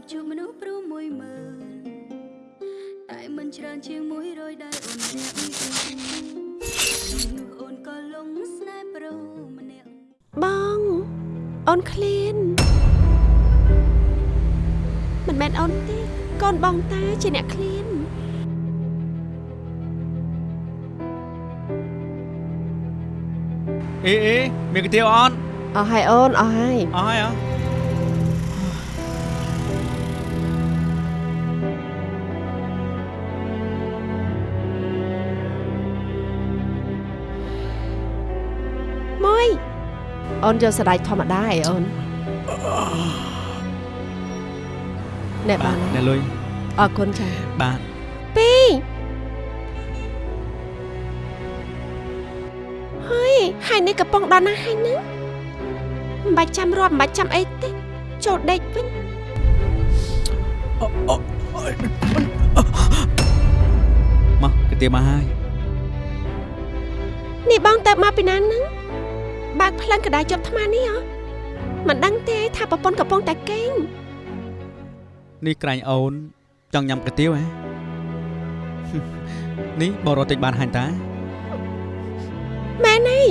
បជួបមនុស្សព្រោះមួយម៉ឺនតែមិនច្រើនជាង100ដែលអូនម្នាក់ក្នុងនោះអូនក៏លងស្នេហ៍ប្រុសម្នាក់បងអូនឃ្លានមិនមែនអូនទេកូនបងតាជាអ្នកឃ្លានអេអេមានកាទៀវអត់អស់ហើយអូនអស់ហើយអស់ហើយអត់ អូនយកសណ្ដែកធម្មតាឯអូនណែបានអ្នកលុយអរគុណចាបាទពីរហើយហើយនេះកំពុងដល់ណាស់ហើយហ្នឹងមិនបាច់ចាំរាប់មិនបាច់ចាំអីទេចូលដេកវិញមកកាទៀវមកហើយនេះបងទៅមកពីណាហ្នឹង បើកផ្លិនកដាយជាប់ថ្មនេះហ៎មិនដឹងទេថាប្រពន្ធកំពុងតែកេងនេះក្រែងអូនចង់ញ៉ាំកាទៀវហ៎នេះបងរត់តិចបានហាញ់តាមែនហើយ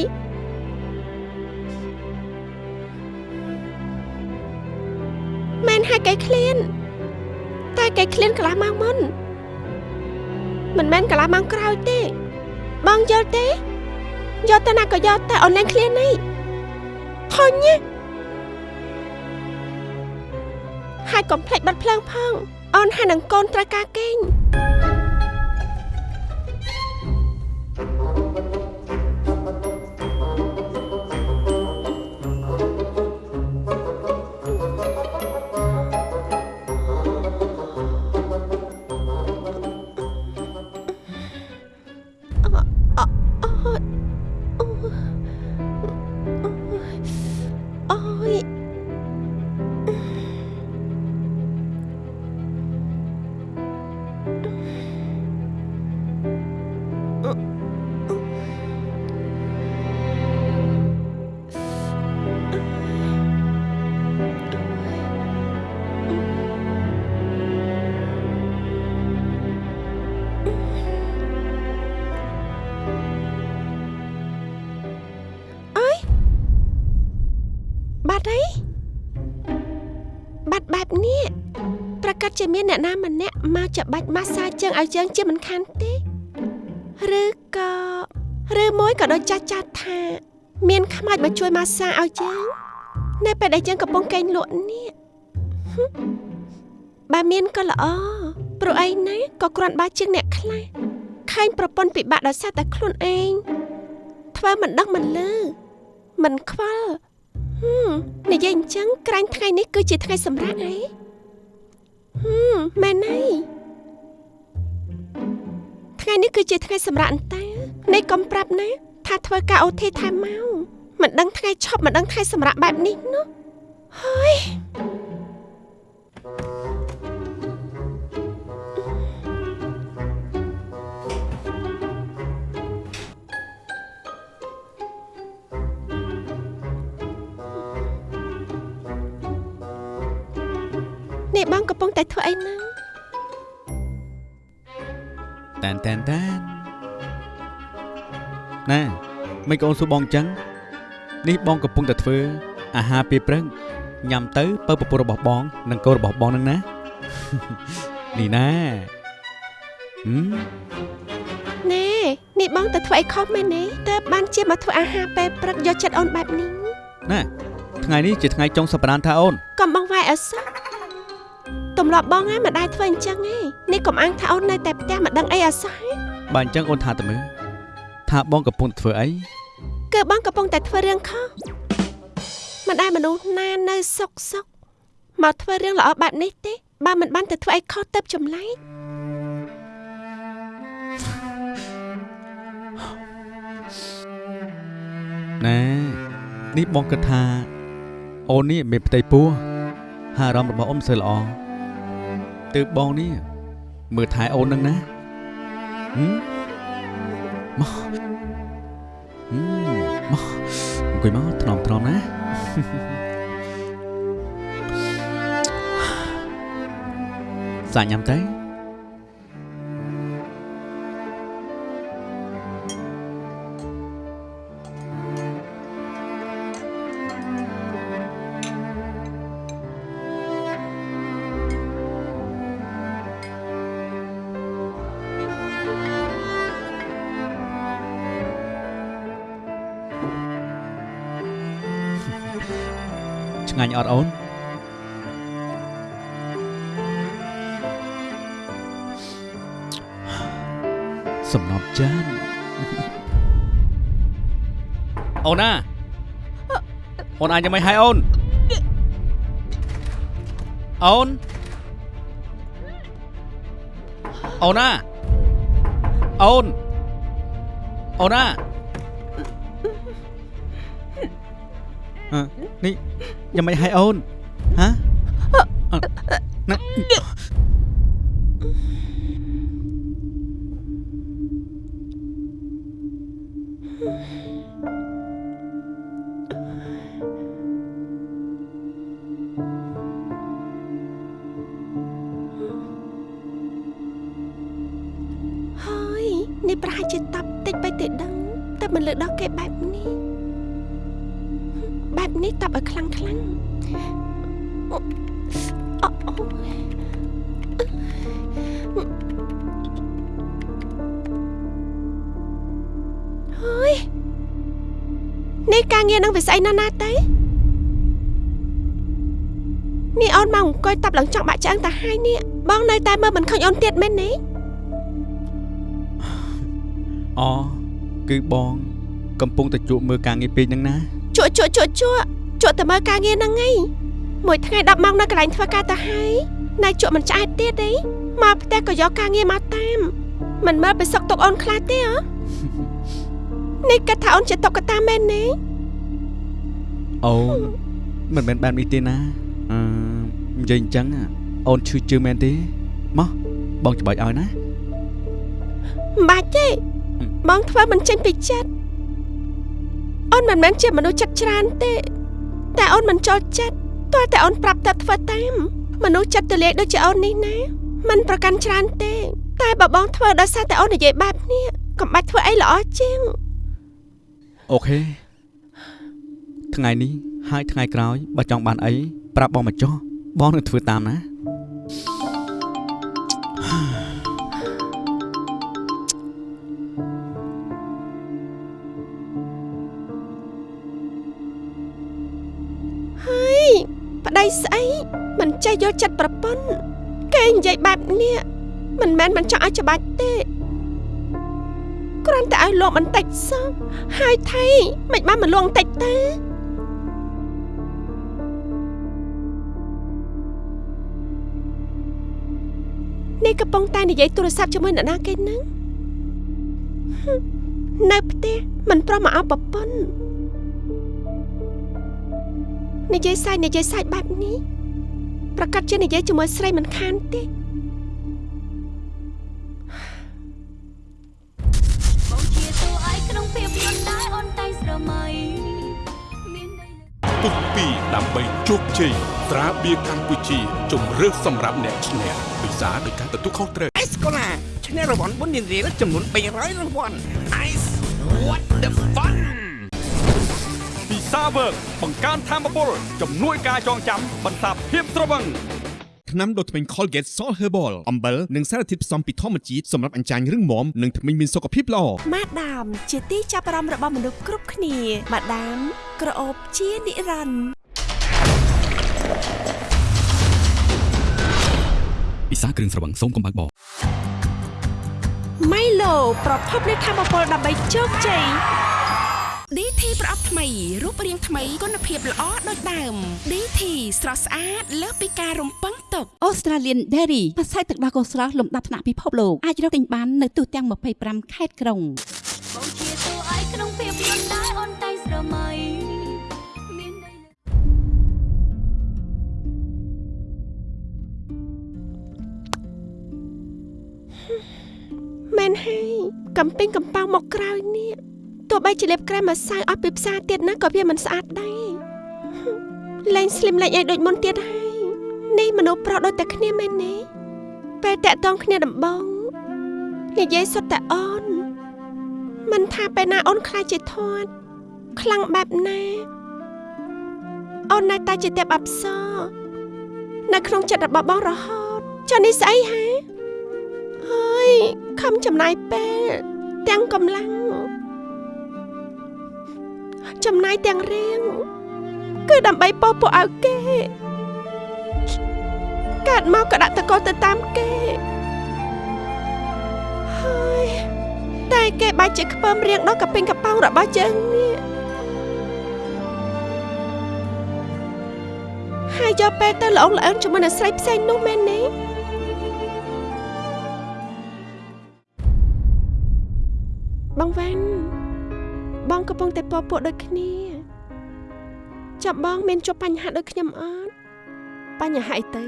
មែនហើយកែឃ្លានតែកែឃ្លានកន្លះម៉ោងមុនមិនមែនកន្លះម៉ោងក្រោយទេបងយល់ទេ យកទៅណាក៏យកតែអូនលែងឃ្លាននេះធុញណាហើយកុំភ្លេចបាត់ភ្លើងផងអូនហើយនឹងកូនត្រូវការគេង អីបាត់បែបនេះប្រកាសជាមានអ្នកណាម្នាក់មកចាប់បាច់ម៉ាស្សាជើងឲ្យយើងជាមិនខានទេឬក៏ឬមួយក៏ដូចចាស់ចាស់ថា មានខ្មោចមកជួយម៉ាស្សាឲ្យយើងនៅពេលដែលយើងកំពុងកេងលក់នេះហឹមបើមានក៏ល្អព្រោះអីណាក៏គ្រាន់បើជាងអ្នកខ្លះខែងប្រពន្ធពិបាកដោយសារតែខ្លួនឯងធ្វើមិនដឹងមិនលឺមិនខ្វល់ហឹម និយាយអញ្ចឹងក្រាញ់ថ្ងៃនេះគឺជាថ្ងៃសម្រាប់អីហឹមមែនហើយថ្ងៃនេះគឺជាថ្ងៃសម្រាប់អន្តានេះកុំប្រាប់ណាថាធ្វើការអូធីថែមមកមិនដឹងថ្ងៃឈប់មិនដឹងថ្ងៃសម្រាប់បែបនេះនោះហើយ បងកំពុងតែធ្វើអីហ្នឹងតានតានតានណាមិនក៏អូនសួរបងអញ្ចឹងនេះបងកំពុងតែធ្វើអាហារពេលព្រឹកញ៉ាំទៅពើពពុះរបស់បងនិងកូនរបស់បងនឹងណានេះណាហឹមណែនេះបងទៅធ្វើអីខុសមែនទេតើបានជាមកធ្វើអាហារពេលព្រឹកយកចិត្តអូនបែបនេះណាថ្ងៃនេះជាថ្ងៃចុងសប្តាហ៍ថាអូនកុំបងវាយអសោះ ទម្លាប់បងហ្នឹងមិនដែរធ្វើអញ្ចឹងទេនេះកុំអាងថាអូននៅតែផ្ទះមិនដឹងអីអសោះទេបើអញ្ចឹងអូនថាទៅមើលថាបងកំពុងតែធ្វើអីគឺបងកំពុងតែធ្វើរឿងខុសមិនដែរមនុស្សណានៅសុកសុកមកធ្វើរឿងល្អបែបនេះទេបើមិនបានទៅធ្វើអីខុសទៅចម្លែកណែនេះបងគិតថាអូននេះមានផ្ទៃពោះហើយអារម្មណ៍របស់អូនមិនសូវល្អ ទើបបងនេះមើលថែអូននឹងណាហឹមមកហឹមមកអង្គុយមកថ្នមថ្នមណាសាច់ញ៉ាំទៅ អត់អូនសំណប់ចានអូនណាអូនអាចយ៉ាងម៉េចហើយអូនអូនអូនណាអូនអូនណា យ៉ាងម៉េចហើយអូនហ៎អឺ គឺបង កំពុងតែជួបមើលការងារពេកហ្នឹងណាជក់ជក់ជក់ជក់ជក់តែមើលការងារហ្នឹងឯងមួយថ្ងៃ10ម៉ោងនៅកន្លែងធ្វើការទៅហើយណៃជក់មិនឆ្អែតទៀតទេមកផ្ទះក៏យកការងារមកតាមមិនមើលទៅសុកទុកអូនខ្លះទេហ៎នេះគាត់ថាអូនជាតុកកតាមែនទេអូនមិនមែនបែបនេះទេណាអឺនិយាយអញ្ចឹងអូនឈឺជើងមែនទេមកបងច្បាយឲ្យណាមិនបាច់ទេ បងធ្វើមិនចេញពីចិត្តអូនមិនមែនជាមនុស្សចិត្តច្រើនទេ តែអូនមិនចូលចិត្តតើតែអូនប្រាប់តែធ្វើតាមមនុស្សចិត្តទលាយដូចជាអូននេះណាมันប្រកាន់ច្រើនទេ តែបើបងធ្វើដោយសារតែអូននិយាយបែបនេះកុំបាច់ធ្វើអីល្អជាងអូខេថ្ងៃនេះហើយថ្ងៃក្រោយបើចង់បានអីប្រាប់បងមកចុះបងនឹងធ្វើតាមណា ប្តីស្អីមិនចេះយកចិត្តប្រពន្ធគេនិយាយបែបនេះមិនមែនមិនចង់ឲ្យច្បាច់ទេគ្រាន់តែឲ្យលងបន្តិចសោះហើយថៃមិនបានមកលងបន្តិចទេនេះកំពុងតែនិយាយទូរស័ព្ទជាមួយអ្នកណាគេហ្នឹងហឹមនៅផ្ទះមិនប្រោះមកអោបប្រពន្ធ និយាយសាច់និយាយសាច់បែបនេះប្រកាសជានិយាយជាមួយស្រីមិនខានទេបងជាតួឯកក្នុងភាពយន្តដែរអូនតែងស្រមៃមានន័យលើពុះពីដើម្បីជោគជ័យត្រាបៀរកម្ពុជាជំរឿសសម្រាប់អ្នកឈ្នះពិសាដោយការទទួលខុសត្រូវអេសកូឡាឈ្នះរង្វាន់បុណ្យនារីចំនួន300រង្វាន់ Ice what the fun ពិ សាវើកបង្កើនធម៌ពលជំនួយការចងចាំបន្សាបភាពត្រវឹងថ្នាំដុសធ្មេញ Colgate Salt Herbal អំបិលនិងសារធាតុផ្សំពីធម្មជាតិសម្រាប់អញ្ចាញរឹងមាំនិងធ្មេញមានសុខភាពល្អម៉ាដាម ជាទីចាប់អារម្មណ៍របស់មនុស្សគ្រប់គ្នាម៉ាដាម ក្រអូបជានិរន្តរ៍ពិសាគ្រឿងស្រវឹងសូមកុំបើកបរម៉ៃឡូប្រភពនៃធម៌ពលដើម្បីជោគជ័យ DT ប្រអប់ថ្មីរូបរាងថ្មីគុណភាពល្អដូចដើម DT ស្រស់ស្អាតលើសពីការរំពឹងទុក Australian Dairy ភាសាទឹកដោះគោស្រស់លំដាប់ថ្នាក់ពិភពលោកអាចរកទិញបាននៅទូទាំង25ខេត្តក្រុងបងជាតួឯកក្នុងភាពយន្តដែរអូនតែងស្រមៃមានន័យលើមែនហើយកំពេញកំប៉ោងមកក្រោយនេះ ទោះបីជាលេបក្រែមម្សៅអស់ពីផ្សារទៀតណាក៏វាមិនស្អាតដែរហឹមលែងស្លីមលែងអីដូចមុនទៀតហើយនេះមនុស្សប្រុសដូចតែគ្នាមែនទេពេលតាក់តងគ្នាដំបងនិយាយសុទ្ធតែអូនមិនថាពេលណាអូនខ្លាចជាធាត់ខ្លាំងបែបណាអូននៅតែជាទេពអប្សរនៅក្នុងចិត្តរបស់បងរហូតចុះនេះស្អីហាហើយខំចំណាយពេលទាំងកម្លាំង ចំណាយទាំងរៀងគឺដើម្បីពោពោឲ្យគេកើតមកក៏ដាក់តកទៅតាមគេហើយតែគេបាច់ជាខ្ពើមរៀងដល់កពេញកប៉ោងរបស់យើងនេះហើយយកពេលទៅល្អងល្អើនជាមួយនឹងស្រីផ្សេងនោះមែនទេបងវ៉ាន់ បងកំពុងតែពពួកដូចគ្នាចាប់បងមានជួបបញ្ហាដូចខ្ញុំអត់បញ្ហាអីទៅ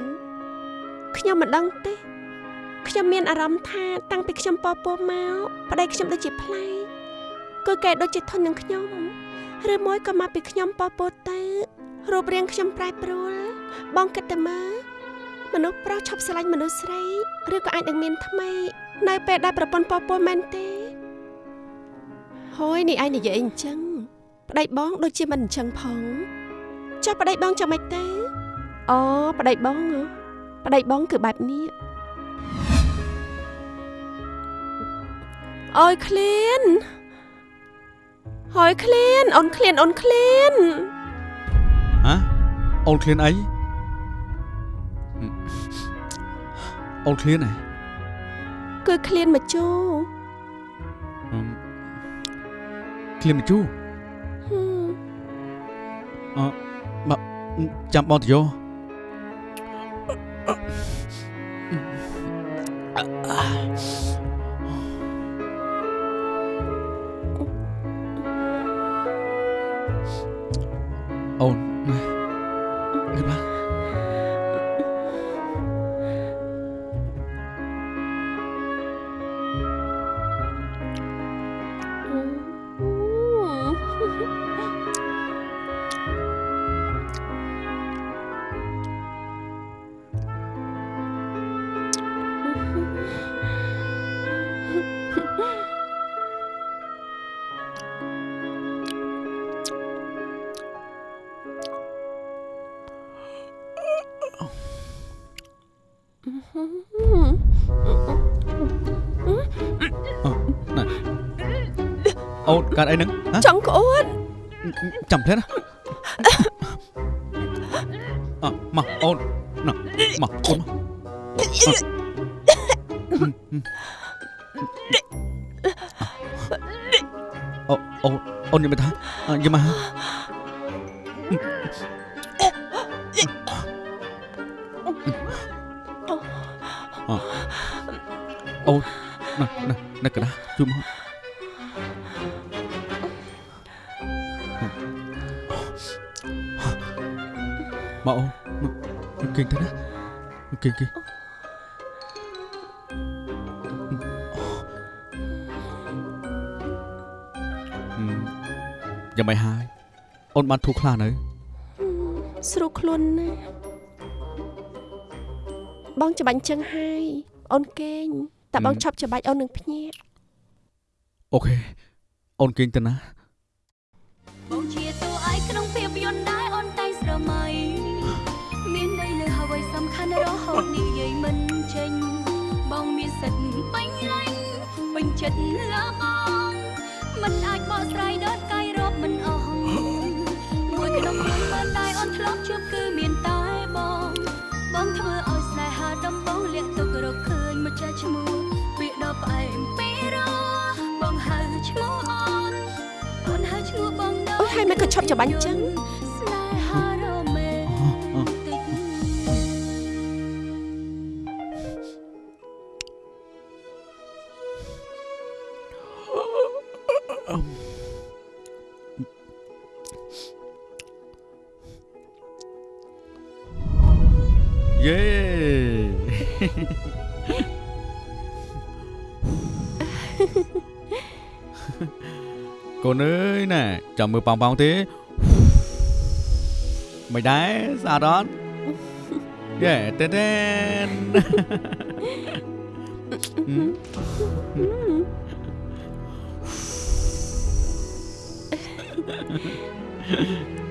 ខ្ញុំមិនដឹងទេខ្ញុំមានអារម្មណ៍ថាតាំងពីខ្ញុំពពោមកប្តីខ្ញុំដូចជាប្លែកគឺគេដូចជាធន់នឹងខ្ញុំឬមួយក៏មកពីខ្ញុំពពោទៅរូបរាងខ្ញុំប្រែប្រួលបងគិតទៅមើលមនុស្សប្រុសឈប់ស្រឡាញ់មនុស្សស្រីឬក៏អាចនឹងមានថ្មីនៅពេលដែលប្រពន្ធពពោមែនទេ ហើយនេះឯងនិយាយអីអញ្ចឹងប្តីបងដូចជាមិនអញ្ចឹងផងចុះប្តីបងចាំម៉េចទៅអូប្តីបងហ៎ប្តីបងគឺបែបនេះអើយឃ្លានហើយឃ្លានអូនឃ្លានអូនឃ្លានហ៎អូនឃ្លានអីអូនឃ្លានហ៎គឺឃ្លានមកជូហឹ ឃ្លានមកជូហឹមអបចាំបងទៅយកអូននេះ អូនកើតអីហ្នឹងហ៎ចង់ក្អួតចាំផ្លែណាអ่ะមកអូនណាមកអូនមកអូអូអូនយកមកថាយកមក បានធូរខ្លះនៅស្រួលខ្លួនណាស់បងច្បាញ់ចឹងហើយអូនគេងតែបងឈប់ច្បាច់អូននឹងភ្ញាក់អូខេអូនគេងទៅណាបងជាតួឯកក្នុងភាពយន្តដែរអូនតែងស្រមៃមានន័យលើអ្វីសំខាន់រហូតនិយាយមិនចេញបងមានសិទ្ធិពេញលេញពេញចិត្តលើបង ជួបគឺមានតែបងបងធ្វើឲ្យស្នេហាដំបងលាក់ទុករកឃើញមកចាស់ឈ្មោះពាក្យដ៏ផ្អែមពីរោបងហៅឈ្មោះអូនអូនហៅឈ្មោះបងដល់អូយហើយមិនក៏ឈប់ច្បាញ់ចឹង មើលប៉ោងប៉ោងទេមិនដែរស្អាតអត់យេតេតេន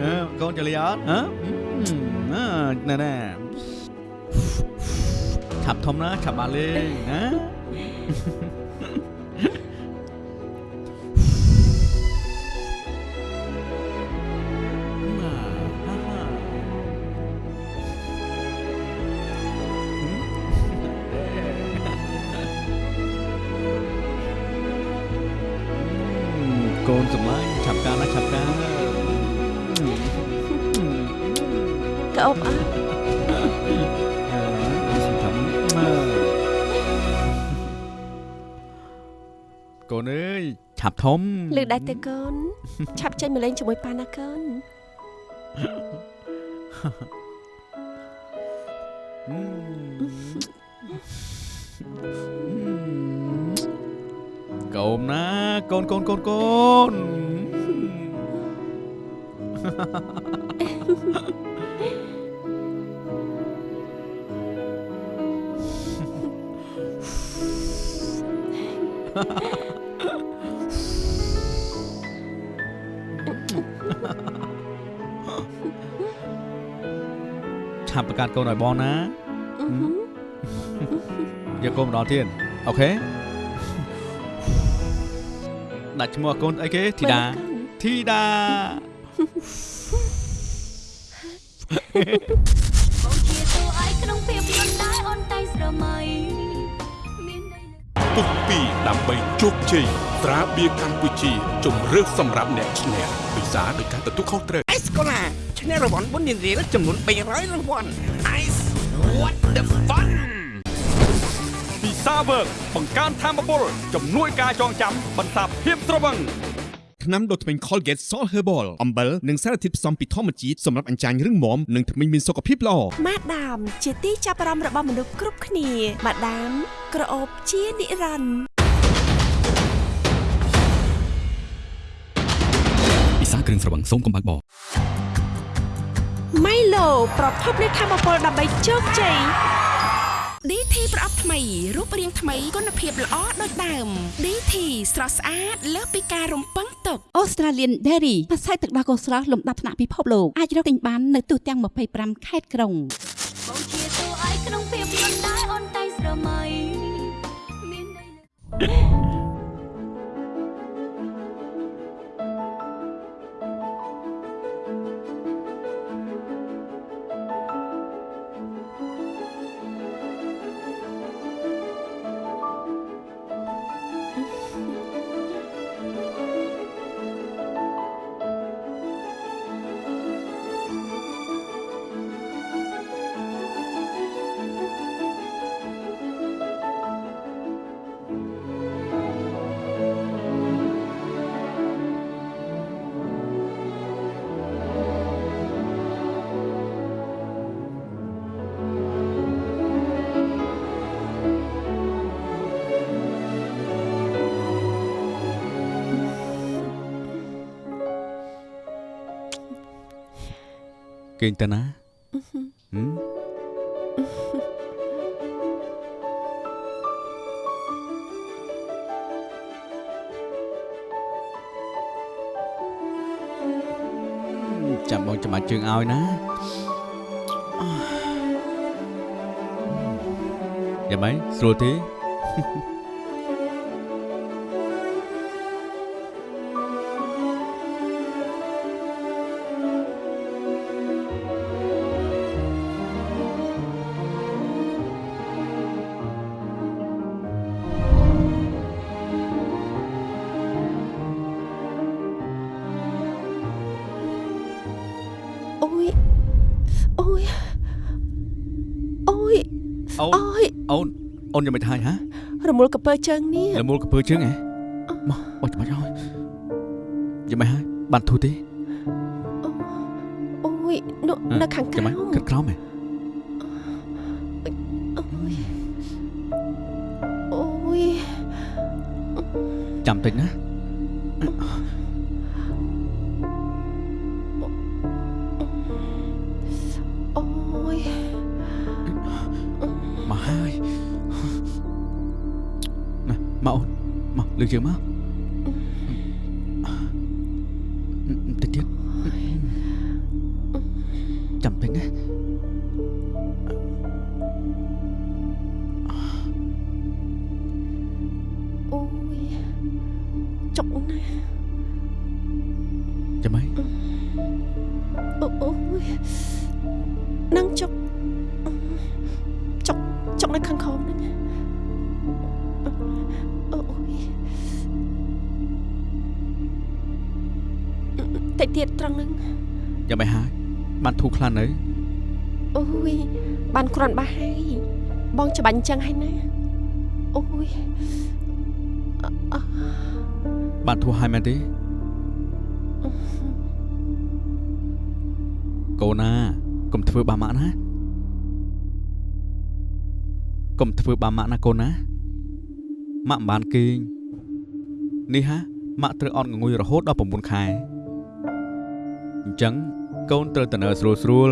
អើកូនចលីអត់ហ៎អឺណែណែឆាប់ធំណាឆាប់បានលេងណា កូនសម្លាញ់ឆាប់ការណាឆាប់ការកអូបអើកូនអើយឆាប់ធំលើ កដៃទៅកូនឆាប់ចេញមកលេងជាមួយប៉ាណាកូនកូនណាកូនកូនកូនកូនឆាប់បង្កើតកូនឲ្យបងណាអឺហឺយកកូនម្ដងទៀតអូខេ ដាក់ឈ្មោះឲ្យកូនអីគេធីតាកូនធីតាបងជាតួឯកក្នុងភាពយន្តដែរអូនតែងស្រមៃមានន័យលើពុកពីដើម្បីជោគជ័យត្រាបៀរកម្ពុជាជំរឿសសម្រាប់អ្នកឈ្នះពិសាដោយការទទួលខុសត្រូវអេសកូឡាឈ្នះរង្វាន់បុណ្យរៀលរៀលចំនួន300រង្វាន់ Ice what the fun ពិ សាវើកបង្កើនធម៌ពលជំនួយការចងចាំបន្សាបភាពត្រវឹងថ្នាំដុសធ្មេញ Colgate Salt Herbal អំបិលនិងសារធាតុផ្សំពីធម្មជាតិសម្រាប់អញ្ចាញរឹងមាំនិងធ្មេញមានសុខភាពល្អម៉ាដាមជាទីចាប់អារម្មណ៍របស់មនុស្សគ្រប់គ្នាម៉ាដាមក្រអូបជានិរន្តរ៍ពិសាគ្រឿងស្រវឹងសូមកុំបើកបរម៉ៃឡូប្រភពនៃធម៌ពលដើម្បីជោគជ័យ DT ប្រអប់ថ្មីរូបរាងថ្មីគុណភាពល្អដូចដើម DT ស្រស់ស្អាតលើសពីការរំពឹងទុក Australian Dairy ផ្សាយទឹកដោះគោស្រស់លំដាប់ថ្នាក់ពិភពលោកអាចរកទិញបាននៅទូទាំង25ខេត្តក្រុងបងជាតួឯកក្នុងភាពយន្តដែរអូនតែងស្រមៃមានន័យ គេងទៅណាហឹមចាំបងចាំបាច់ជើងឲ្យណាយ៉ាងម៉េចស្រួលទេ មូលកពើជើងនេះលមូលកពើជើងហ៎មកបោះចាំបាច់ហើយយ៉ាងម៉េចហើយបានធូរទេអូយនៅនៅខាងក្រោយ៉ាងម៉េចមគិតក្រោមហ៎អូយអូយចាំតិចណា លើ ច្បាញ់អញ្ចឹងហើយណាអូយអអបានធូរហើយមែនទេកូនណាកុំធ្វើបាបម៉ាក់ណាកុំធ្វើបាបម៉ាក់ណាកូនណាម៉ាក់មិនបានគេងនេះហាម៉ាក់ត្រូវអន់ងងុយរហូតដល់9ខែអញ្ចឹងកូនត្រូវទៅនៅស្រួលស្រួល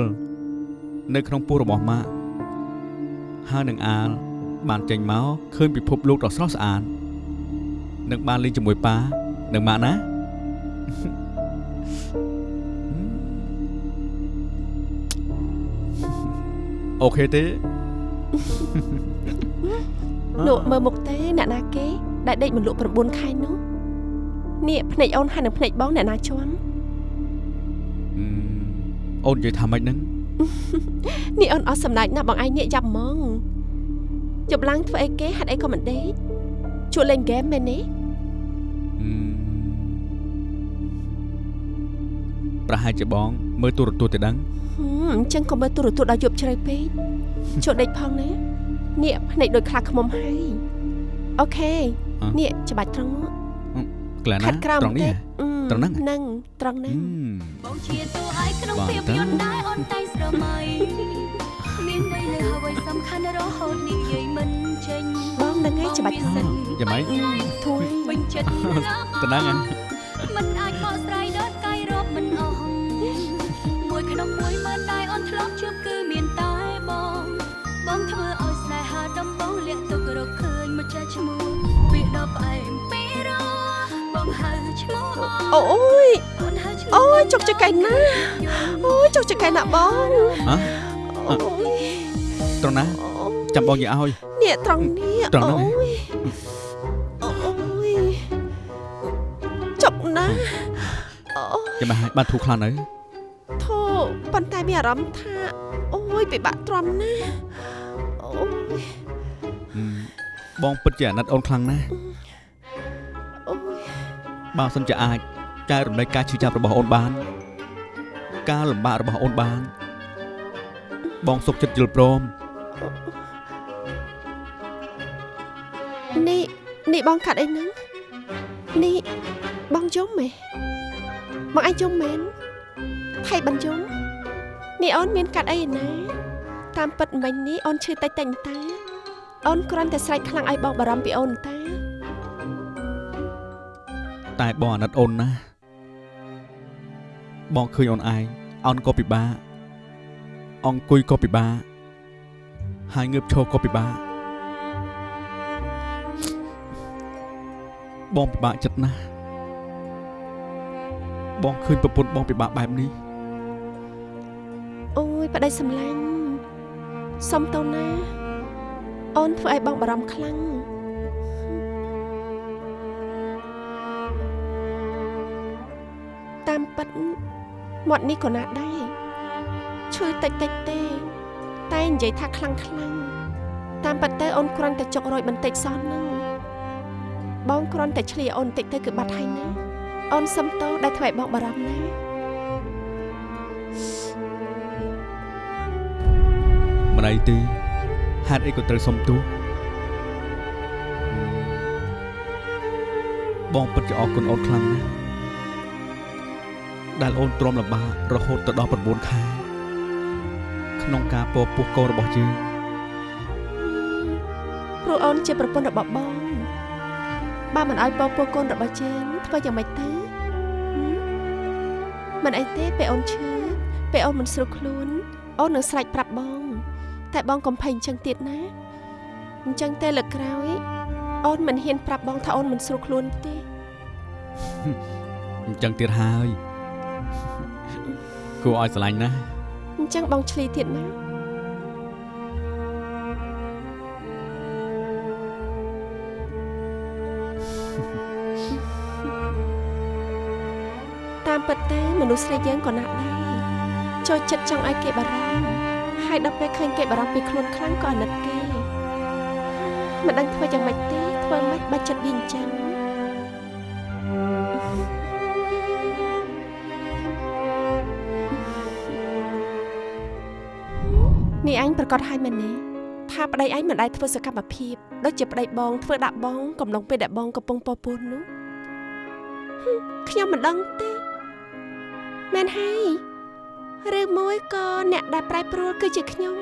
នៅក្នុងពោះរបស់ម៉ាក់ហើយនឹងអាល បានចេញមកឃើញពិភពលោកដ៏ស្រស់ស្អាតនឹងបានលេងជាមួយប៉ានឹងម៉ាក់ណាអូខេទេលោកមើលមុខទេអ្នកណាគេដែលដេកមិនលក់9ខែនោះនេះភ្នែកអូនហើយនឹងភ្នែកបងអ្នកណាជាប់អឺអូននិយាយថាម៉េចហ្នឹងនេះអូនអស់សំណាច់ណាស់បងឯងនេះយ៉ាប់ហ្មង ជប់ឡើងធ្វើអីគេហាត់អីក៏មិនដេកជួលលេងហ្គេមមែនទេអឺប្រហែលជាបង មើលទូរទស្សន៍ទៅដឹងហឹមអញ្ចឹងក៏មើលទូរទស្សន៍ដល់យប់ជ្រៅពេកជួលដេកផងណានេះភ្នែកដូចខ្លាឃ្មុំហើយអូខេនេះច្បាច់ត្រង់នោះក្លែណាខាត់ក្រោមត្រង់នេះតិចហ៎អឺត្រង់ហ្នឹងហ្នឹងត្រង់ហ្នឹងបងជាតួឯកក្នុងបាទភាពយន្តដែរអូនតែងស្រមៃ មានន័យលើអ្វីសំខាន់រហូតនិយាយមិនចេញបងហ្នឹងឯងច្បាច់ត្រង់យ៉ាងម៉េចធួយវិញចិត្តណាតំណឹងហ៎មិនអាចបកស្រាយដល់កាយរាប់មិនអស់មួយក្នុងមួយម៉ឺនដែរអូនធ្លាប់ជួបគឺមានតែបង បងធ្វើឲ្យស្នេហាដំបងលាក់ទុករកឃើញមកចាស់ឈ្មោះវាដល់ផ្អែមពីរបងហៅឈ្មោះអូយអូនហៅឈ្មោះអូយចុកចកៃណាអូយចុកចកៃណាបងហ៎អូយ ត្រង់ណាចាំបងនិយាយឲ្យនេះត្រង់នេះត្រង់ហ្នឹងអូយអូយចុកណាអូចាំហើយបានធូរខ្លាំងនៅធូប៉ុន្តែមានអារម្មណ៍ថាអូយពិបាកទ្រាំណាស់អូយអឺបងពិតជាអាណិតអូនខ្លាំងណាស់អូយបើសិនជាអាចចែករំលែកការឈឺចាប់របស់អូនបាន ការលំបាករបស់អូនបាន បងសុខចិត្តយល់ព្រម នេះនេះបងកាត់អីហ្នឹងនេះបងយំមែបងឯងយំមែនថៃបានយំនេះអូនមានកាត់អីឯណាតាមពិតមិញនេះអូនឈឺតិចតិចតាអូនគ្រាន់តែស្រែកខ្លាំងឲ្យបងបារម្ភពីអូនតា តែបងអាណិតអូនណាស់បងឃើញអូនឯងអោនក៏ពិបាកអង្គុយក៏ពិបាកហើយងើបឈរក៏ពិបាក បងពិបាកចិត្តណាស់បងឃើញប្រពន្ធបងពិបាកបែបនេះអូយប្តីសម្លាញ់សុំទៅណា អូនធ្វើឲ្យបងបារម្ភខ្លាំងតាមពិតមាត់នេះក៏ណាដែរឈឺតិចតិចទេ តែនិយាយថាខ្លាំងខ្លាំងតាមពិតទៅអូនគ្រាន់តែចុករយបន្តិចសោះហ្នឹង បងគ្រាន់តែឆ្លៀអូនបន្តិចទៅគឺបាត់ហើយណាអូនសុំទោសដែលធ្វើឲ្យបងបារម្ភណាមិនអីទេហេតុអីក៏ត្រូវសុំទោសបងពិតជាអរគុណអូនខ្លាំងណាស់ដែលអូនទ្រាំលំបាករហូតទៅដល់9ខែក្នុងការពពោះកូនរបស់យើងព្រោះអូនជាប្រពន្ធរបស់បង បើមិនឲ្យពពោះកូនរបស់ជើងធ្វើយ៉ាងម៉េចទៅហឹមមិនអីទេពេលអូនឈឺពេលអូនមិនស្រួលខ្លួនអូននឹងស្រែកប្រាប់បង តែបងកុំភ័យអញ្ចឹងទៀតណាអញ្ចឹងទេលើកក្រោយ អូនមិនហ៊ានប្រាប់បងថាអូនមិនស្រួលខ្លួនទេអញ្ចឹងទៀតហើយគួរឲ្យស្រឡាញ់ណាស់អញ្ចឹងបងឆ្លីទៀតណា តាមពិតទៅមនុស្សស្រីយើងក៏ណាស់ដែរចូលចិត្តចង់ឲ្យគេបារម្ភហើយដល់ពេលឃើញគេបារម្ភពីខ្លួនខ្លាំងក៏អាណិតគេមិនដឹងធ្វើយ៉ាងម៉េចទេធ្វើម៉េចបាច់ចិត្តវាអញ្ចឹងនេះអញប្រកាសឲ្យមែនទេថាប្តីឯងមិនដែលធ្វើសកម្មភាពដូចជាប្តីបងធ្វើដាក់បងកំឡុងពេលដែលបងកំពុងពពោះនោះហឹមខ្ញុំមិនដឹងទេ មែនហើយឬមួយក៏អ្នកដែលប្រែប្រួលគឺជាខ្ញុំ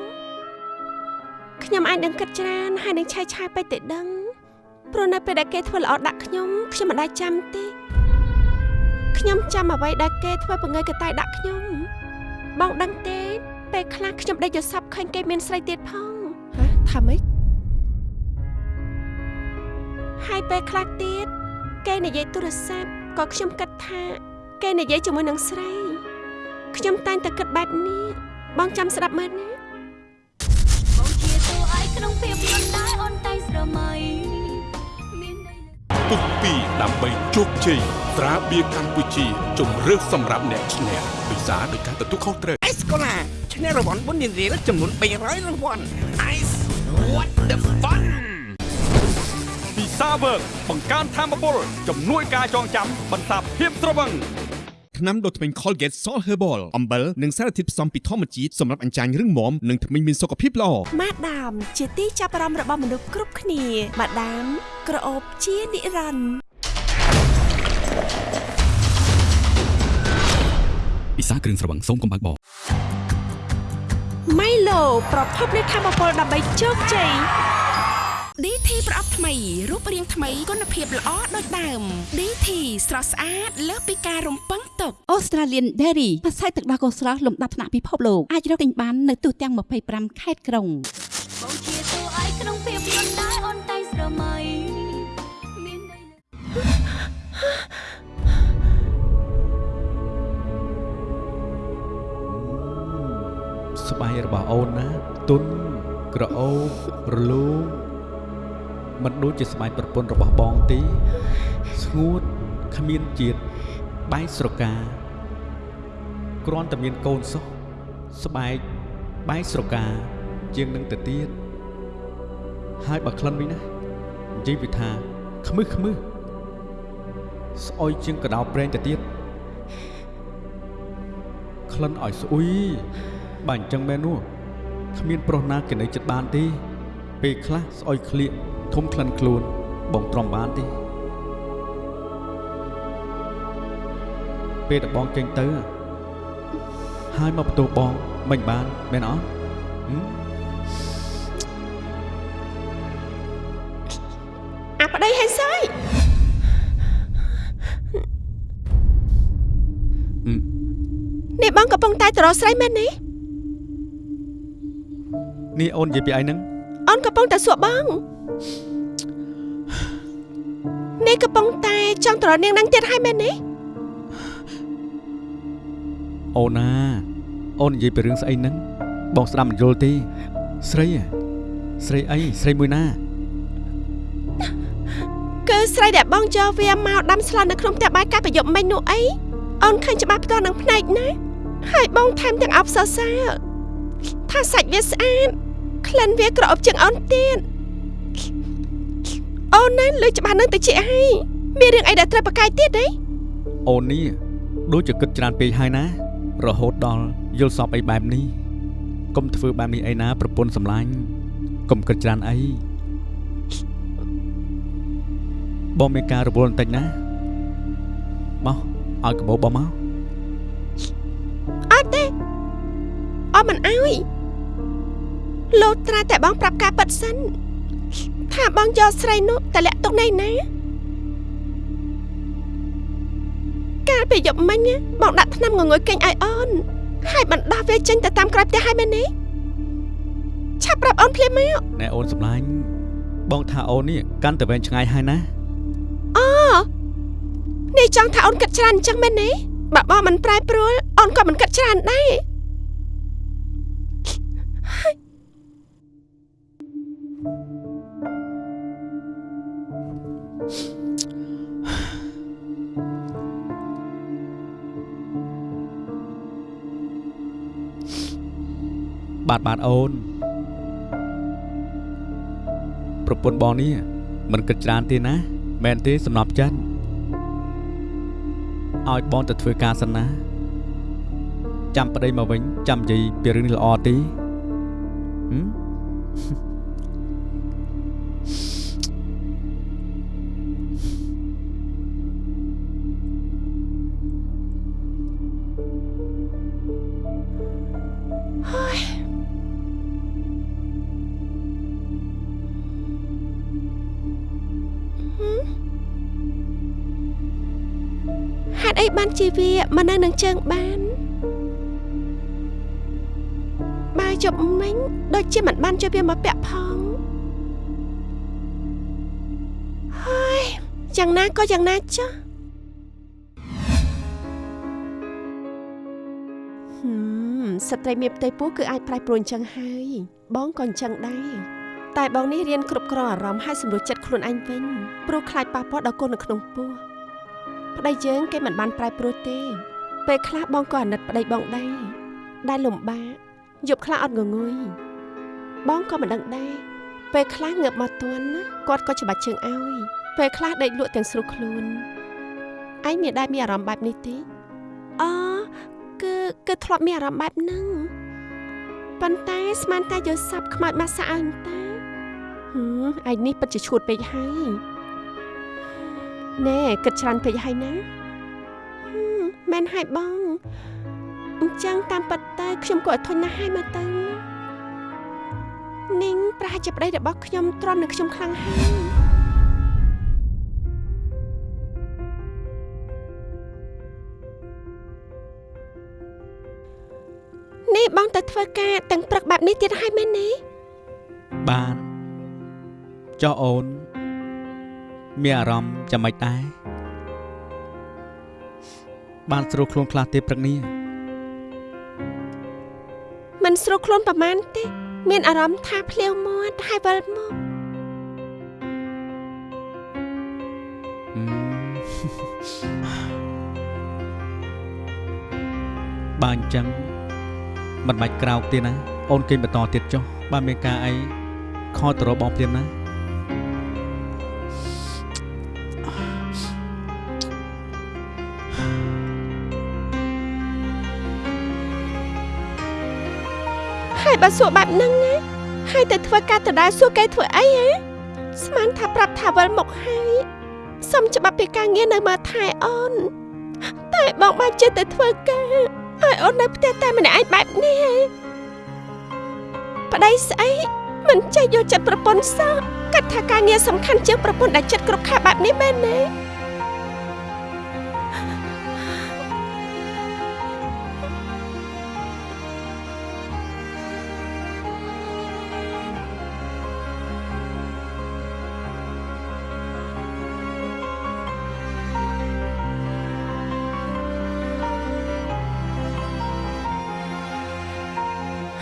ខ្ញុំអាចនឹងគិតច្រើនហើយនឹងឆាយឆាយពេកទៅដឹងព្រោះនៅពេលដែលគេធ្វើល្អដាក់ខ្ញុំខ្ញុំមិនដែលចាំទេខ្ញុំចាំអ្វីដែលគេធ្វើបង្ងើយកតែដាក់ខ្ញុំបងដឹងទេពេលខ្លះខ្ញុំដេកយល់សប្តិឃើញគេមានស្រីទៀតផងហ៎ថាម៉េចហើយពេលខ្លះទៀតគេនិយាយទូរស័ព្ទក៏ខ្ញុំគិតថា គេនិយាយជាមួយនឹងស្រី ខ្ញុំតែងតែគិតបែបនេះបងចាំស្ដាប់មើលណាបងជាតួឯកក្នុងភាពយន្តដែរអូនតែងស្រមៃមានន័យលើពុកពីដើម្បីជោគជ័យត្រាបៀរកម្ពុជាជំរឿសសម្រាប់អ្នកឈ្នះពិសាដោយការទទួលខុសត្រូវអេសកូឡាឈ្នះរង្វាន់បុណ្យនារីចំនួន300រង្វាន់ Ice what the fun ពិសាវើកបង្កើនធម៌ពលជំនួយការចងចាំបន្សាបភាពត្រវឹង ថ្នាំដុសធ្មេញ Colgate Salt Herbal អំបិលនិងសារធាតុផ្សំពីធម្មជាតិសម្រាប់អញ្ចាញរឹងមាំនិងធ្មេញមានសុខភាពល្អម៉ាដាមជាទីចាប់អារម្មណ៍របស់មនុស្សគ្រប់គ្នាម៉ាដាមក្រអូបជានិរន្តរ៍ពិសាគ្រឿងស្រវឹងសូមកុំបើកបរម៉ៃឡូប្រភពនៃធម៌ពលដើម្បីជោគជ័យ DT ប្រអប់ថ្មីរូបរាងថ្មីគុណភាពល្អដូចដើម DT ស្រស់ស្អាតលើសពីការរំពឹងទុក Australian Dairy ម្សៅទឹកដោះគោស្រស់លំដាប់ថ្នាក់ពិភពលោកអាចរកទិញបាននៅទូទាំង25ខេត្តក្រុងបងជាតួឯកក្នុងភាពយន្តដែរអូនតែងស្រមៃមានន័យលើស្បែករបស់អូនណាទុនក្រអូបរលោង មិនដូចជាស្បែកប្រពន្ធរបស់បងទេស្ងួតគ្មានជាតិបែកស្រកាគ្រាន់តែមានកូនសោះស្បែកបែកស្រកាជាងនឹងទៅទៀតហើយបើក្លិនវិញណានិយាយវាថាខ្មឹសខ្មឹសស្អុយជាងកដោប្រេងទៅទៀតក្លិនឲ្យស្អុយបើអញ្ចឹងមែននោះគ្មានប្រុសណាគេនៅចិត្តបានទេ ពេលខ្លះស្អុយក្លៀកធំក្លិនខ្លួនបងទ្រាំបានទេពេលដែលបងចេញទៅហើយមកបន្ទោបងមិនបានមែនអត់ហឹមអាប្តីហេសយហឹមនេះបងកំពុងតែទៅរកស្រីមែនទេនេះអូននិយាយពីអីហ្នឹងអូន កំពុងតែសួរបងនេះកំពុងតែចង់ទៅរកនាងនឹងទៀតហើយមែនទេអូនណាអូននិយាយពីរឿងស្អីហ្នឹងបងស្ដាប់មិនយល់ទេស្រីហ៎ស្រីអីស្រីមួយណាគឺស្រីដែលបងយកវាមកដាំស្លនៅក្នុងផ្ទះបាយកាលប្រយុទ្ធមិញនោះអីអូនឃើញច្បាស់ផ្ទាល់នឹងភ្នែកណាហើយបងថែមទាំងអបសរសើរថាសាច់វាស្អាត ក្លិនវាក្រអូបជាងអូនទៀតអូនណាលើច្បាស់នឹងទៅជាហើយមានរឿងអីដែលត្រូវប្រកែកទៀតទេអូននេះដូចជាគិតច្រើនពេកហើយណា រហូតដល់យល់សពអីបែបនេះកុំធ្វើបែបនេះអីណាប្រពន្ធសម្លាញ់កុំគិតច្រើនអីបងមានការរវល់បន្តិចណាមកឲ្យកបោបងមកអត់ទេអូនមិនអើយ លោត្រាតែបងប្រាប់ការប៉ັດសិនថាបងយកស្រីនោះតលាក់ទុកណៃណាកាលពីយប់មិញណាបងដាក់ថ្នាំងងុយគេងឲ្យអូនហើយបណ្ដោះវាចេញទៅតាមក្រោយផ្ទះឲ្យមែនទេឆាប់ប្រាប់អូនភ្លាមមកណែអូនសម្លាញ់បងថាអូននេះកាន់តែវែងឆ្ងាយហើយណាអូនេះចង់ថាអូនគិតច្រើនអញ្ចឹងមែនទេបើបងមិនប្រែប្រួលអូនក៏មិនគិតច្រើនដែរ បាទបាទអូនប្រពន្ធបងនេះមិនគិតច្រើនទេណាមែនទេសំណប់ចិត្តឲ្យបងទៅធ្វើការសិនណាចាំប្តីមកវិញចាំនិយាយពីរឿងនេះល្អទេហឹម អីបានជាវាមកនៅនឹងជើងបានបើជប់មិញដូចជាមិនបានជួយវាមកពាក់ផងហើយយ៉ាងណាក៏យ៉ាងណាចុះហឹមស្ត្រីមានផ្ទៃពោះគឺអាចប្រែប្រួលអញ្ចឹងហើយ បងក៏អញ្ចឹងដែរតែបងនេះរៀនគ្រប់គ្រងអារម្មណ៍ហើយសម្រួលចិត្តខ្លួនឯងវិញព្រោះខ្លាចប៉ះពាល់ដល់កូននៅក្នុងពោះ ប្តីយើងគេមិនបានប្រែប្រួលទេ ពេលខ្លះបងក៏អាណិតប្តីបងដែរដែលលំបាកយប់ខ្លះអត់ងងុយបងក៏មិនដឹងដែរពេលខ្លះងើបមកទន់ណាគាត់ក៏ច្បាច់ជើងឲ្យពេលខ្លះដេកលក់ទាំងស្រុះខ្លួនឯងមានដែរមានអារម្មណ៍បែបនេះទេអគឺគឺធ្លាប់មានអារម្មណ៍បែបហ្នឹងប៉ុន្តែស្មានតែយកសັບខ្មោចមកសាក់ឲ្យតាហឹមឯងនេះពិតជាឈួតពេកហើយ ណែគិតច្រើនពេកហើយណាហឹមមែនហើយបងអញ្ចឹងតាមពិតទៅខ្ញុំក៏អត់ធន់ណាស់ហើយមើលទៅនាងប្រហែលជាប្តីរបស់ខ្ញុំទ្រាំនឹងខ្ញុំខ្លាំងហើយនេះបងទៅធ្វើការទាំងព្រឹកបែបនេះទៀតហើយមែនទេបានចុះអូន មានអារម្មណ៍ចាំមិនដែរបានស្រួលខ្លួនខ្លះទេព្រឹកនេះមិនស្រួលខ្លួនប្រហែលទេ មានអារម្មណ៍ថាភ្លាវមាត់ហើយវិលមកហឹមបើអញ្ចឹងមិនបាច់ក្រោកទេណា អូនគេងបន្តទៀតចុះបើមានការអីខលទៅរកបងព្រាមណា បើសួរបែបហ្នឹងណាហើយទៅធ្វើការដដែលសួរគេធ្វើអីហ៎ស្មានថាប្រាប់ថាវិលមកហើយសុំច្បាប់ពីការងារនៅមើលថែអូន តែបងបានចេះតែធ្វើការហើយអូននៅផ្ទះតែម្នាក់ឯងបែបនេះហ៎ប្តីស្អីមិនចេះយកចិត្តប្រពន្ធសោះគិតថាការងារសំខាន់ជាងប្រពន្ធដែលចិត្តគ្រប់ខែបែបនេះមែនទេ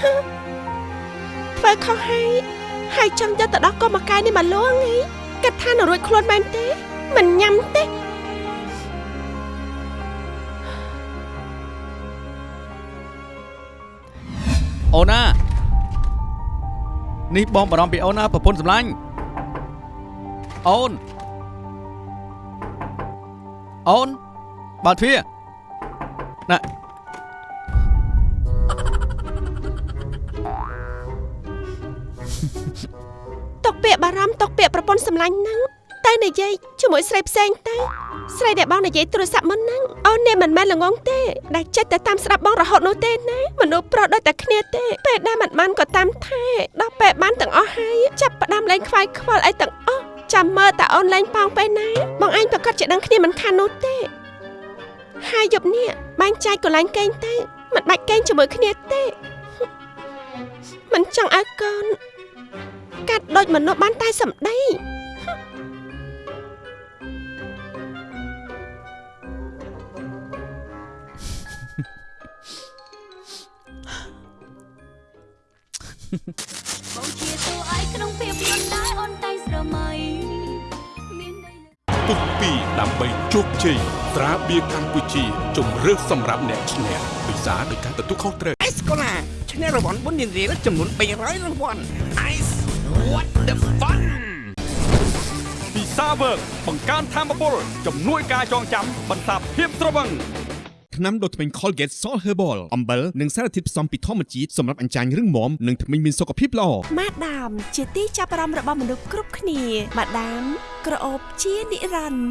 ធ្វើខុសហើយហើយចង់យកទៅដោះកុំមកកាយនេះមកលងហីគិតថានឹងរួចខ្លួនមែនទេ មិនញ៉ាំទេអូនណានេះបងបារម្ភពីអូនណាប្រពន្ធសម្លាញ់អូនអូនបើកទ្វារណា ពាក្យបារម្ភຕົកពាក្យប្រពន្ធសម្លាញ់ហ្នឹងតែនិយាយជាមួយស្រីផ្សេងទៅស្រីដែលបងនិយាយទូរស័ព្ទមុនហ្នឹងអូននេះមិនមែនល្ងងទេដែលចិត្តតែតាមស្ដាប់បងរហូតនោះទេណាមនុស្សប្រុសដូចតែគ្នាទេពេលដែលមិនបានក៏តាមថែដល់ពេលបានទាំងអស់ហើយចាប់ផ្ដាំលេងខ្វាយខ្វល់អីទាំងអស់ចាំមើលតែអូនលេងប៉ោងពេលណាបងឯងប្រកាសជាដឹងគ្នាមិនខាននោះទេហើយយប់នេះបាញ់ចាយកន្លែងកេងទៅមិនបាច់កេងជាមួយគ្នាទេមិនចង់ឲ្យកូន កាត់ដូចមនុស្សបានតែសម្ដីបងជាតួឯកក្នុងភាពយន្តដែរអូនតែងស្រមៃមានន័យលើពុកពីរដើម្បីជោគជ័យត្រាបៀរកម្ពុជាជំរឿសសម្រាប់អ្នកឈ្នះពិសាដោយការទទួលខុសត្រូវអេសកូឡាឈ្នះរង្វាន់បុណ្យនារីចំនួន300រង្វាន់ Ice what the fun ពិសាវើកបង្កើនធម៌ពលជំនួយការចងចាំបន្សាបភាពត្រវឹងថ្នាំដុសធ្មេញ Colgate Salt Herbal អំបិលនិងសារធាតុផ្សំពីធម្មជាតិសម្រាប់អញ្ចាញរឹងមាំនិងធ្មេញមានសុខភាពល្អម៉ាដាម ជាទីចាប់អារម្មណ៍របស់មនុស្សគ្រប់គ្នាម៉ាដាម ក្រអូបជានិរន្តរ៍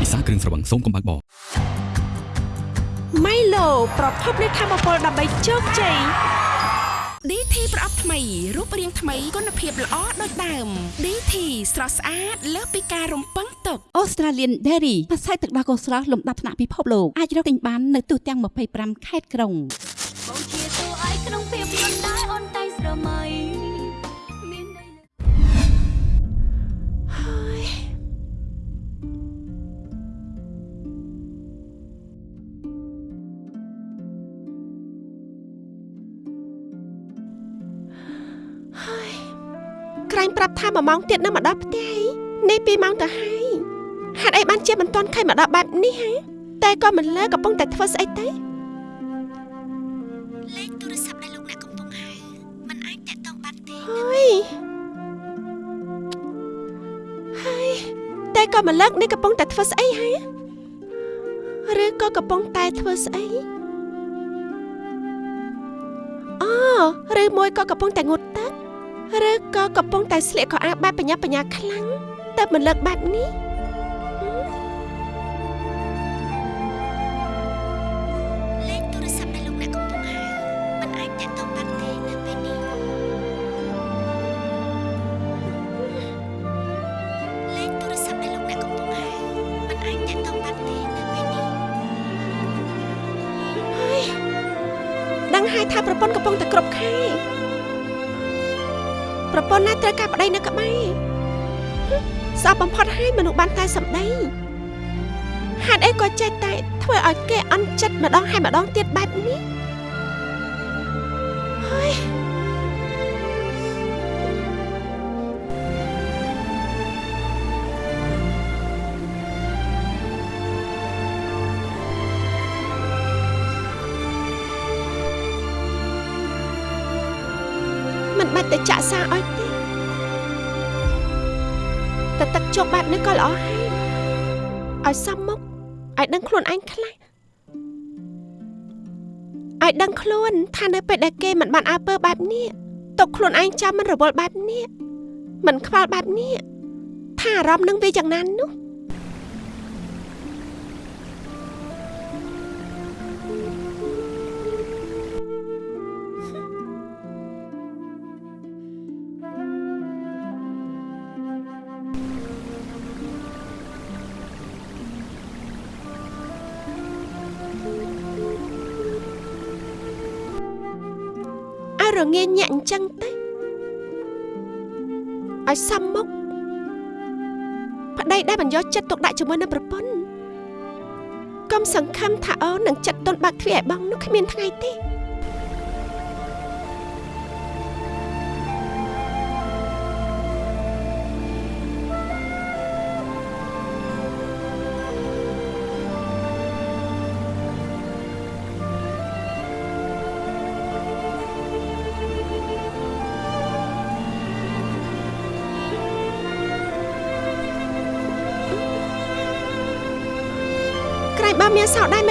ពិសាគ្រឿងស្រវឹងសូមកុំបើកបរ ម៉ៃឡូប្រភពនៃធម៌ពលដើម្បីជោគជ័យ DT ប្រអប់ថ្មីរូបរាងថ្មីគុណភាពល្អដូចដើម DT ស្រស់ស្អាតលើសពីការរំពឹងទុក Australian Dairy ម្សៅទឹកដោះគោស្រស់លំដាប់ថ្នាក់ពិភពលោកអាចរកទិញបាននៅទូទាំង25ខេត្តក្រុងបងជាតួឯកក្នុងភាព ក្រែងប្រាប់ថាមួយម៉ោងទៀតនៅមកដល់ផ្ទះហីនេះពីរម៉ោងទៅហើយហេតុអីបានជាមិនទាន់ខៃមកដល់បែបនេះហ៎តែក៏មិនលើកំពុងតែធ្វើស្អីទៅលេខទូរស័ព្ទដែលលោកអ្នកកំពុងហៅมันអាចតាក់ទងបានទេហើយហើយតែក៏មិនលើកនេះកំពុងតែធ្វើស្អីហ៎ឬក៏កំពុងតែធ្វើស្អីអូឬមួយក៏កំពុងតែងូតទឹក ឬក៏កំពុងតែស្លៀកខោអាវបែបបញ្ញាបញ្ញាខ្លាំងតែមិនលើកបែបនេះ ន្ធណាត្រូវការប្តីនៅក្បែរហឹមស្អប់បំផុតហើយមនុស្សបានតែសម្ដីហេតុអីក៏ចេះតែធ្វើឲ្យគេអន់ចិត្តម្ដងហើយម្ដងទៀតបែបនេះហើយ តែទឹកជោគបែបនេះក៏ល្អហើយឲ្យសមមុខឲ្យដឹងខ្លួនឯងខ្លះឲ្យដឹងខ្លួនថានៅពេលដែលគេមិនបានអើពើបែបនេះទុកខ្លួនឯងចាំមិនរវល់បែបនេះមិនខ្វល់បែបនេះថាអារម្មណ៍នឹងវាយ៉ាងណានោះ រងាញាក់អញ្ចឹងទៅឲ្យសមមុខប្តីដែលបញ្យកចិត្តទុកដាក់ជាមួយនឹងប្រពន្ធកុំសង្ឃឹមថាអូននឹងចិត្តទន់បាក់ទ្វារឲ្យបងនោះគ្មានថ្ងៃទេ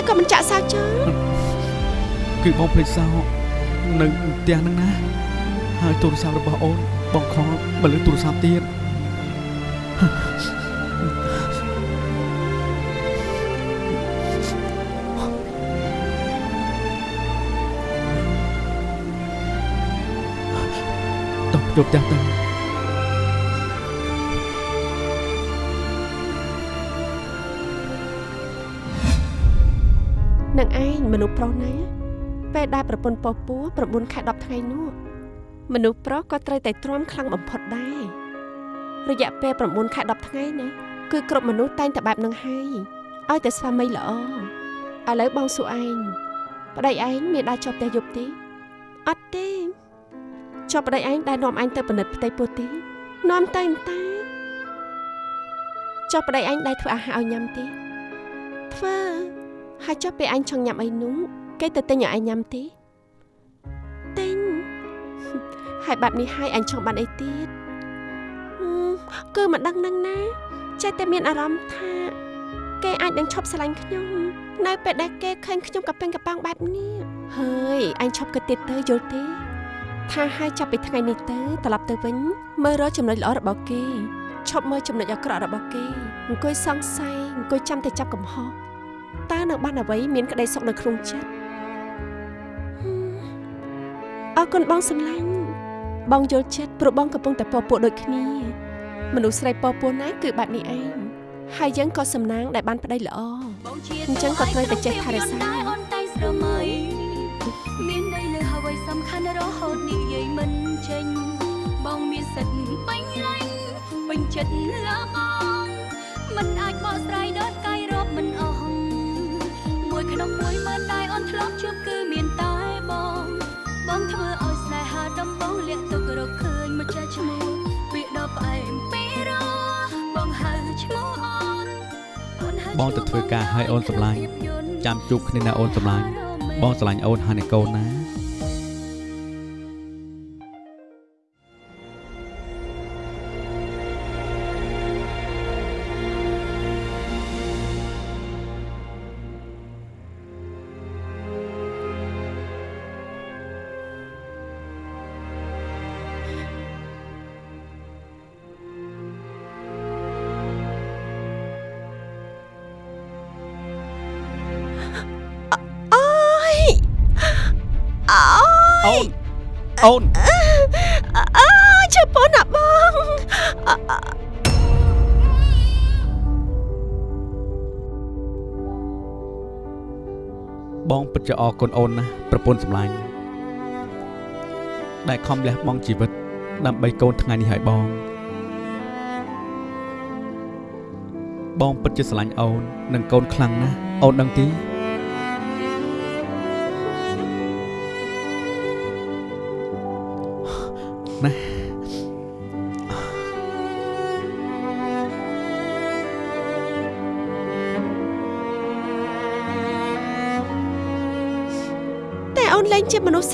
ក៏មិនចាក់សោចោលគឺបងភ្លេចសោនៅផ្ទះហ្នឹងណាហើយទូរស័ព្ទរបស់អូនបងខលមកលើទូរស័ព្ទទៀតតោះយកផ្ទះទៅ នឹងឯងមនុស្សប្រុសណាពេលដែលប្រពន្ធពពោះ9ខែ10ថ្ងៃនោះមនុស្សប្រុសក៏ត្រូវតែទ្រាំខ្លាំងបំផុតដែររយៈពេល9ខែ10ថ្ងៃណាគឺគ្រប់មនុស្សតែងតែបែបនឹងហើយឲ្យតែស្វាមីល្អឥឡូវបងសួរឯងប្តីឯងមានដើរជាប់ផ្ទះយប់ទេអត់ទេជាប់ប្តីឯងដែលនាំឯងទៅពិនិត្យផ្ទៃពោះទេនាំទៅតាជាប់ប្តីឯងដែលធ្វើអាហារឲ្យញ៉ាំទេធ្វើ ហើយចុះពេលអញចង់ញ៉ាំអីនោះគេទៅទិញឲ្យអញញ៉ាំទេទិញហើយបែបនេះហើយអញចង់បានអីទៀតហឹមគឺមិនដឹងនឹងណាចេះតែមានអារម្មណ៍ថាគេអាចនឹងឈប់ស្រឡាញ់ខ្ញុំនៅពេលដែលគេឃើញខ្ញុំកប៉ិងកប៉ាំងបែបនេះហើយអញឈប់គិតទៀតទៅយល់ទេថាហើយចាប់ពីថ្ងៃនេះទៅត្រឡប់ទៅវិញមើលរកចំណុចល្អរបស់គេឈប់មើលចំណុចអាក្រក់របស់គេអង្គុយសង្ស័យអង្គុយចាំតែចាប់កំហុស តើនៅបានអ្វីមានក្តីសុខនៅក្នុងចិត្តអរគុណបងសំឡាញ់បងយល់ចិត្តព្រោះបងកំពុងតែពពោះដូចគ្នាមនុស្សស្រីពពោះណាគឺបែបនេះឯងហើយយើងក៏សំណាងដែលបានប្តីល្អអញ្ចឹងក៏ត្រូវតែចេះថែរក្សាអូនតែស្រមៃមានន័យលើអ្វីសំខាន់រហូតនិយាយមិនចេញបងមានសិទ្ធិបាញ់ឡាញ់ពេញចិត្តលើបងមិនអាចបកស្រាយដល់ ក្នុងមួយម៉ឺនដែលអូនធ្លាប់ជួបគឺមានតែបង បងធ្វើឲ្យស្នេហាដំបងលាក់ទុករកឃើញមកចាស់ឈ្មោះពាក្យដ៏ផ្អែមពីរោះបងហៅឈ្មោះអូនអូនហៅបងទៅធ្វើការឲ្យអូនសម្លាញ់ចាំជួបគ្នាណាអូនសម្លាញ់បងស្រឡាញ់អូនហើយនឹងកូនណា បងពិតជាអរគុណអូនណាស់ប្រពន្ធសម្លាញ់ដែលខំលះបង់ជីវិត ដើម្បីកូនថ្ងៃនេះឲ្យបង បងពិតជាស្រឡាញ់អូននិងកូនខ្លាំងណាស់អូនដឹងទេ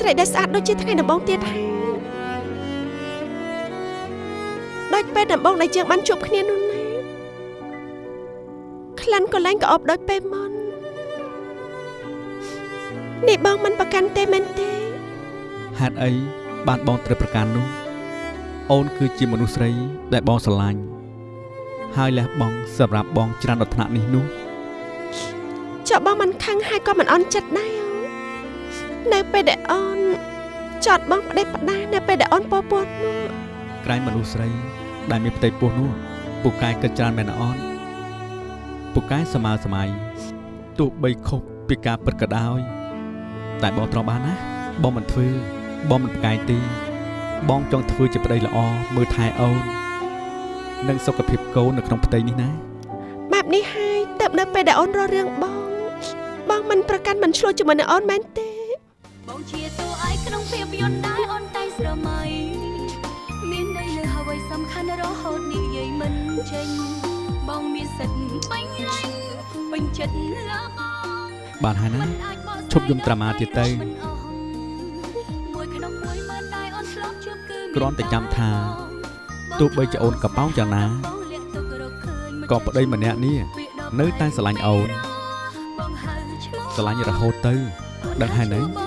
ស្សស្រីដែលស្អាតដូចជាថ្ងៃដំបូងទៀតហើយដូចពេលដំបូងដែលយើងបានជួបគ្នានោះណាក្លិនក៏លែងក្អប់ដូចពេលមុននេះបងមិនប្រកាន់ទេមែនទេហេតុអីបានបងត្រូវប្រកាន់នោះអូនគឺជាមនុស្សស្រីដែលបងស្រឡាញ់ហើយលះបង់សម្រាប់បងច្រើនដល់ថ្នាក់នេះនោះចុះបងមិនខឹងហើយក៏មិនអន់ចិត្តដែរអូ ននៅពេលដែលអូនចត់បងផ្ដេសផ្ដាសនៅពេលដែលអូនពោពោះនោះក្រែងមនុស្សស្រី ដែលមានផ្ទៃពោះនោះពូកែគិតច្រើនមែនណាអូនពូកែសម័យសម័យទោះបីខុសពីការពិតក៏ដោយតែបងទ្រាំបានណាបងមិនធ្វើបងមិនប្រកែកទេបងចង់ធ្វើជាប្តីល្អមើលថែអូននិងសុខភាពកូននៅក្នុងផ្ទៃនេះណាបែបនេះហើយទៅនៅពេលដែលអូនរករឿងបង បងមិនប្រកាន់មិនឆ្លោះជាមួយនឹងអូនមែនទេ បងជាតួឯកក្នុងភាពយន្តដែលអូនតែស្រមៃមានន័យលើអ្វីសំខាន់រហូតនិយាយមិនចេញបងមានសិទ្ធិបាញ់ឡាញ់ពេញចិត្តលើបងបានហើយណាមិនអាចបកស្រាយឈប់យំត្រាម៉ាទៀតទៅមិនអស់មួយក្នុងមួយម៉ឺនដែលអូនធ្លាប់ជួបគឺមានគ្រាន់តែចាំថាទោះបីជាអូនកប៉ោងយ៉ាងណាក៏ប្តីម្នាក់នេះនៅតែស្រឡាញ់អូនស្រឡាញ់រហូតទៅដឹងហើយនៅ